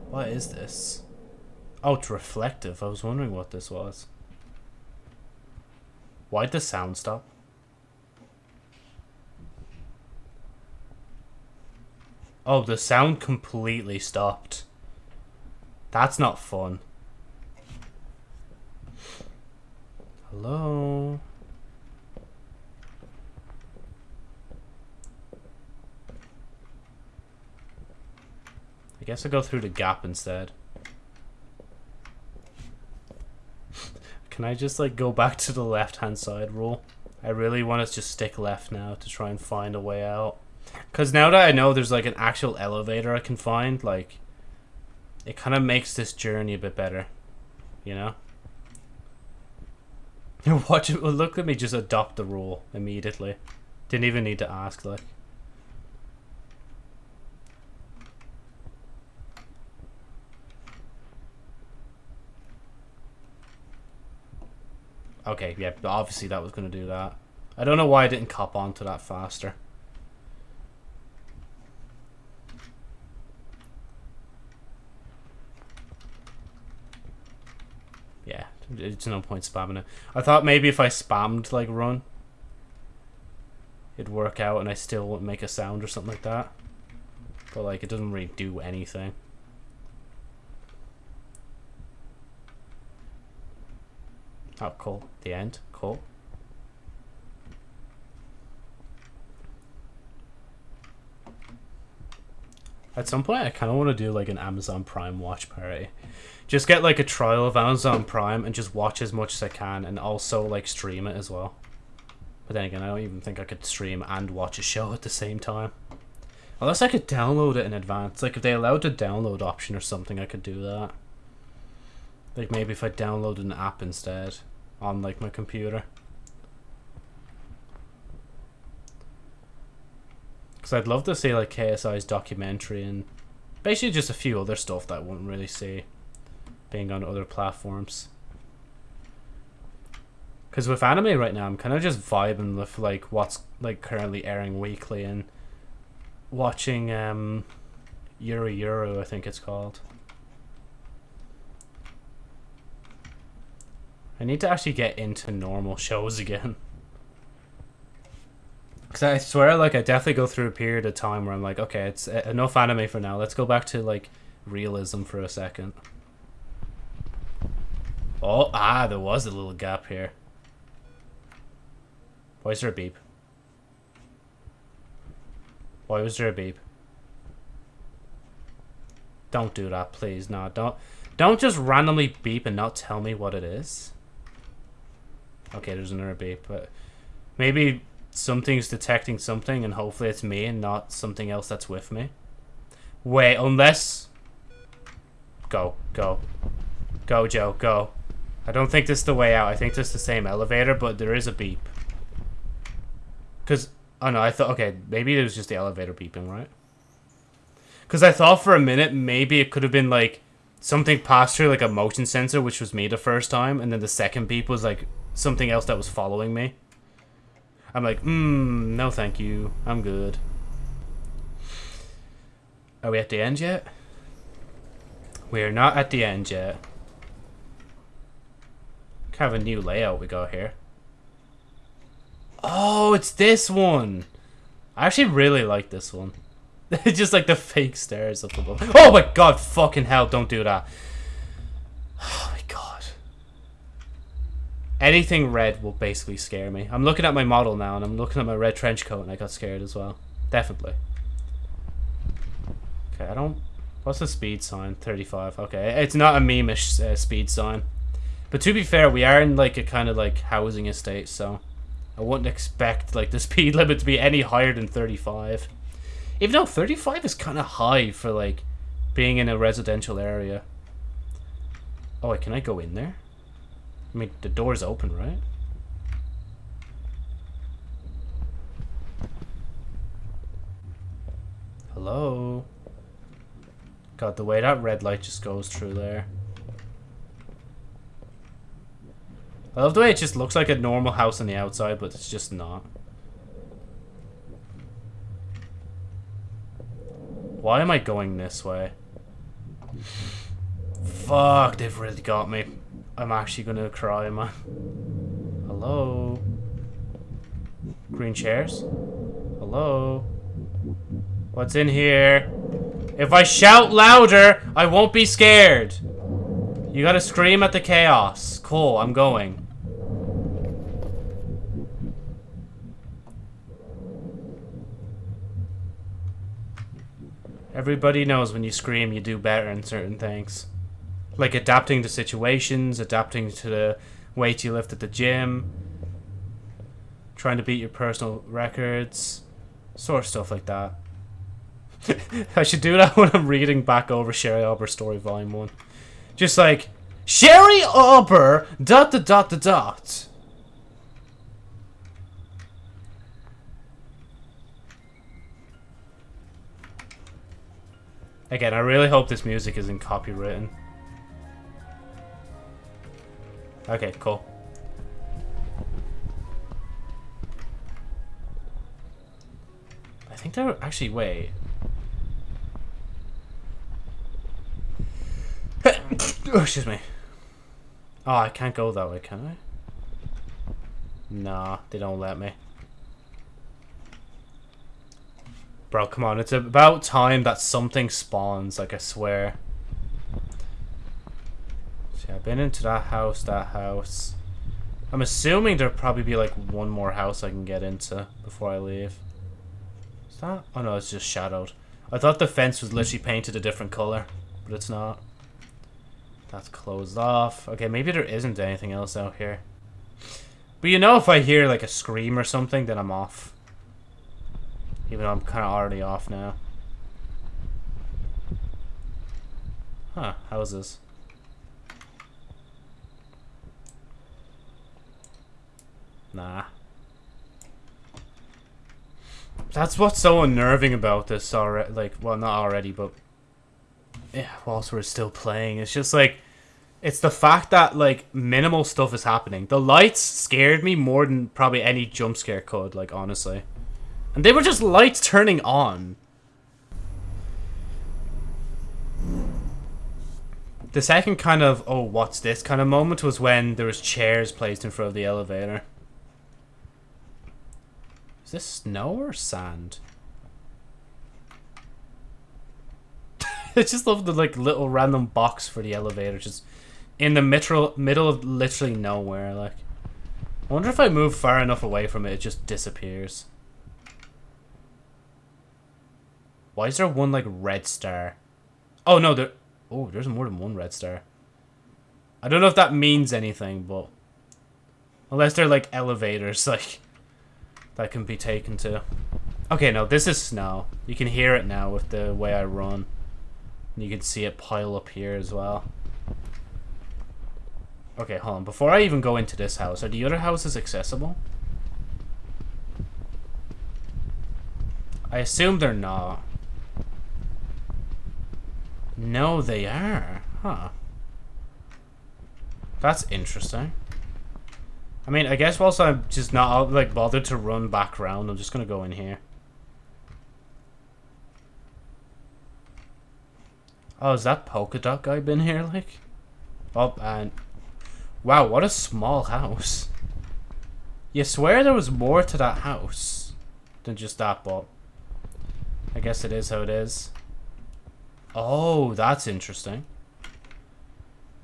What is this? Oh, it's reflective. I was wondering what this was. Why'd the sound stop? Oh, the sound completely stopped. That's not fun. Hello? I guess I'll go through the gap instead. Can I just like go back to the left hand side rule? I really want to just stick left now to try and find a way out. Because now that I know there's like an actual elevator I can find, like, it kind of makes this journey a bit better. You know? Watch it, look at me just adopt the rule immediately. Didn't even need to ask, like. Okay, yeah, obviously that was going to do that. I don't know why I didn't cop onto that faster. Yeah, it's no point spamming it. I thought maybe if I spammed, like, run, it'd work out and I still wouldn't make a sound or something like that. But, like, it doesn't really do anything. Oh, cool. The end. Cool. At some point, I kind of want to do like an Amazon Prime watch party. Just get like a trial of Amazon Prime and just watch as much as I can and also like stream it as well. But then again, I don't even think I could stream and watch a show at the same time. Unless I could download it in advance. Like if they allowed the download option or something, I could do that. Like maybe if I downloaded an app instead on like my computer. Because I'd love to see like KSI's documentary and basically just a few other stuff that I wouldn't really see being on other platforms. Because with anime right now, I'm kind of just vibing with like what's like currently airing weekly and watching um, Yuru Yuru, I think it's called. I need to actually get into normal shows again. Because I swear, like, I definitely go through a period of time where I'm like, okay, it's enough anime for now. Let's go back to, like, realism for a second. Oh, ah, there was a little gap here. Why is there a beep? Why was there a beep? Don't do that, please. No, don't. Don't just randomly beep and not tell me what it is. Okay, there's another beep, but maybe something's detecting something and hopefully it's me and not something else that's with me. Wait, unless... Go, go. Go, Joe, go. I don't think this is the way out. I think this is the same elevator, but there is a beep. Because, oh no, I thought, okay, maybe it was just the elevator beeping, right? Because I thought for a minute maybe it could have been like something passed through like a motion sensor, which was me the first time, and then the second beep was like something else that was following me. I'm like, hmm, no thank you. I'm good. Are we at the end yet? We're not at the end yet. Kind of a new layout we got here. Oh, it's this one. I actually really like this one. It's just like the fake stairs up above. Oh my god, fucking hell, don't do that. Anything red will basically scare me. I'm looking at my model now and I'm looking at my red trench coat and I got scared as well. Definitely. Okay, I don't... What's the speed sign? 35. Okay, it's not a meme-ish uh, speed sign. But to be fair, we are in like a kind of like housing estate, so I wouldn't expect like the speed limit to be any higher than 35. Even though 35 is kind of high for like being in a residential area. Oh, wait, can I go in there? I mean, the door's open, right? Hello? God, the way that red light just goes through there. I love the way it just looks like a normal house on the outside, but it's just not. Why am I going this way? Fuck, they've really got me. I'm actually gonna cry, man. Hello? Green chairs? Hello? What's in here? If I shout louder, I won't be scared. You gotta scream at the chaos. Cool, I'm going. Everybody knows when you scream, you do better in certain things. Like adapting to situations, adapting to the weight you lift at the gym, trying to beat your personal records, sort of stuff like that. I should do that when I'm reading back over Sherry Arbor Story Volume 1. Just like, Sherry Arbor, dot dot dot dot dot. Again, I really hope this music isn't copywritten. Okay, cool. I think they're actually wait. oh, excuse me. Oh, I can't go that way, can I? Nah, they don't let me. Bro, come on. It's about time that something spawns, like I swear. See, I've been into that house, that house. I'm assuming there'll probably be like one more house I can get into before I leave. Is that? Oh no, it's just shadowed. I thought the fence was literally painted a different color, but it's not. That's closed off. Okay, maybe there isn't anything else out here. But you know if I hear like a scream or something, then I'm off. Even though I'm kind of already off now. Huh, houses. Nah. That's what's so unnerving about this already. Like, well, not already, but... Yeah, whilst we're still playing. It's just like... It's the fact that, like, minimal stuff is happening. The lights scared me more than probably any jump scare could, like, honestly. And they were just lights turning on. The second kind of, oh, what's this kind of moment was when there was chairs placed in front of the elevator. Is this snow or sand? I just love the like little random box for the elevator just in the middle middle of literally nowhere like. I wonder if I move far enough away from it it just disappears. Why is there one, like, red star? Oh, no, there... Oh, there's more than one red star. I don't know if that means anything, but... Unless they're, like, elevators, like... That can be taken to. Okay, no, this is snow. You can hear it now with the way I run. And you can see it pile up here as well. Okay, hold on. Before I even go into this house, are the other houses accessible? I assume they're not. No, they are. Huh. That's interesting. I mean, I guess whilst I'm just not, like, bothered to run back around, I'm just gonna go in here. Oh, is that polka dot guy been here, like? Oh, and... Wow, what a small house. You swear there was more to that house than just that, but... I guess it is how it is. Oh, that's interesting.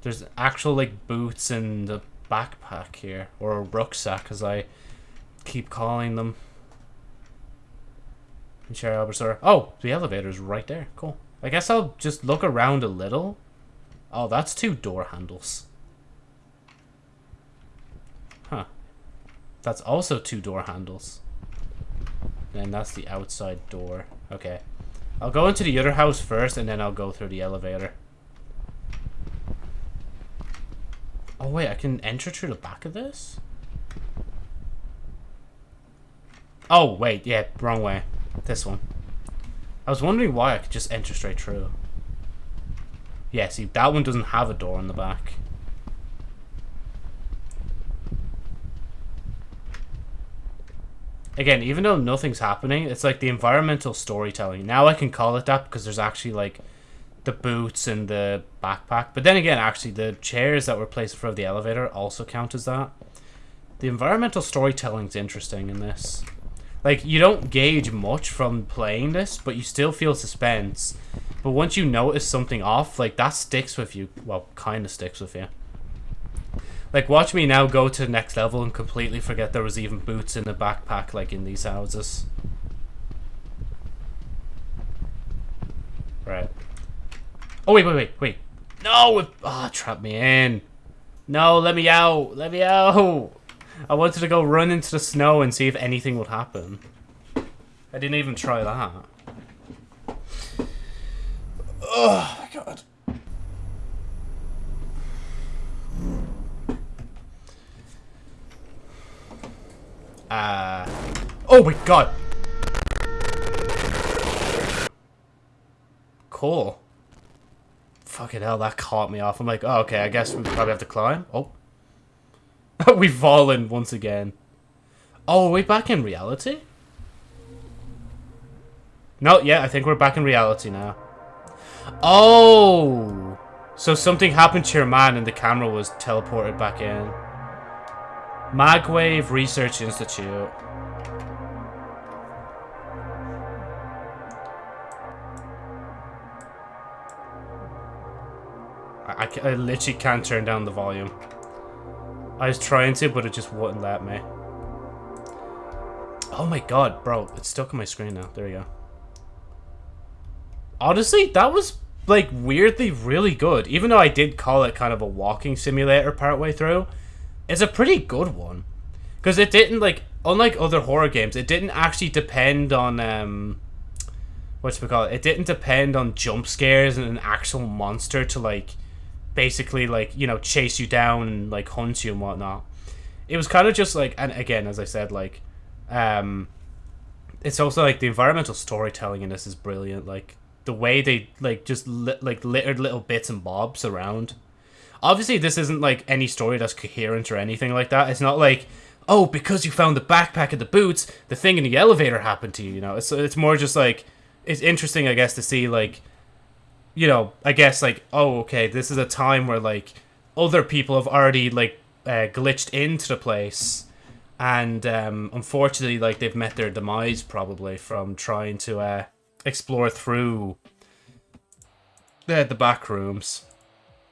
There's actual, like, boots in the backpack here, or a rucksack as I keep calling them. Chair Albertsor. Oh, the elevator's right there. Cool. I guess I'll just look around a little. Oh, that's two door handles. Huh. That's also two door handles. And that's the outside door. Okay. I'll go into the other house first, and then I'll go through the elevator. Oh, wait, I can enter through the back of this? Oh, wait, yeah, wrong way. This one. I was wondering why I could just enter straight through. Yeah, see, that one doesn't have a door in the back. Again, even though nothing's happening, it's like the environmental storytelling. Now I can call it that because there's actually like the boots and the backpack. But then again, actually, the chairs that were placed in front of the elevator also count as that. The environmental storytelling's interesting in this. Like, you don't gauge much from playing this, but you still feel suspense. But once you notice something off, like, that sticks with you. Well, kind of sticks with you. Like, watch me now go to the next level and completely forget there was even boots in the backpack, like, in these houses. Right. Oh, wait, wait, wait, wait. No! It, oh, trap me in. No, let me out. Let me out. I wanted to go run into the snow and see if anything would happen. I didn't even try that. Oh, my God. Uh, oh my god. Cool. Fucking hell, that caught me off. I'm like, oh, okay, I guess we probably have to climb. Oh. We've fallen once again. Oh, are we back in reality? No, yeah, I think we're back in reality now. Oh! So something happened to your man and the camera was teleported back in. Magwave Research Institute. I, I, I, literally can't turn down the volume. I was trying to, but it just wouldn't let me. Oh my god, bro. It's stuck on my screen now. There you go. Honestly, that was, like, weirdly really good. Even though I did call it kind of a walking simulator partway through it's a pretty good one. Because it didn't, like, unlike other horror games, it didn't actually depend on, um, what's we call it? It didn't depend on jump scares and an actual monster to, like, basically, like, you know, chase you down and, like, hunt you and whatnot. It was kind of just, like, and again, as I said, like, um, it's also, like, the environmental storytelling in this is brilliant. Like, the way they, like, just, li like, littered little bits and bobs around obviously this isn't like any story that's coherent or anything like that. It's not like, oh, because you found the backpack and the boots, the thing in the elevator happened to you. You know, it's it's more just like it's interesting, I guess, to see like, you know, I guess like, oh, okay, this is a time where like other people have already like uh, glitched into the place, and um, unfortunately, like they've met their demise probably from trying to uh, explore through the the back rooms.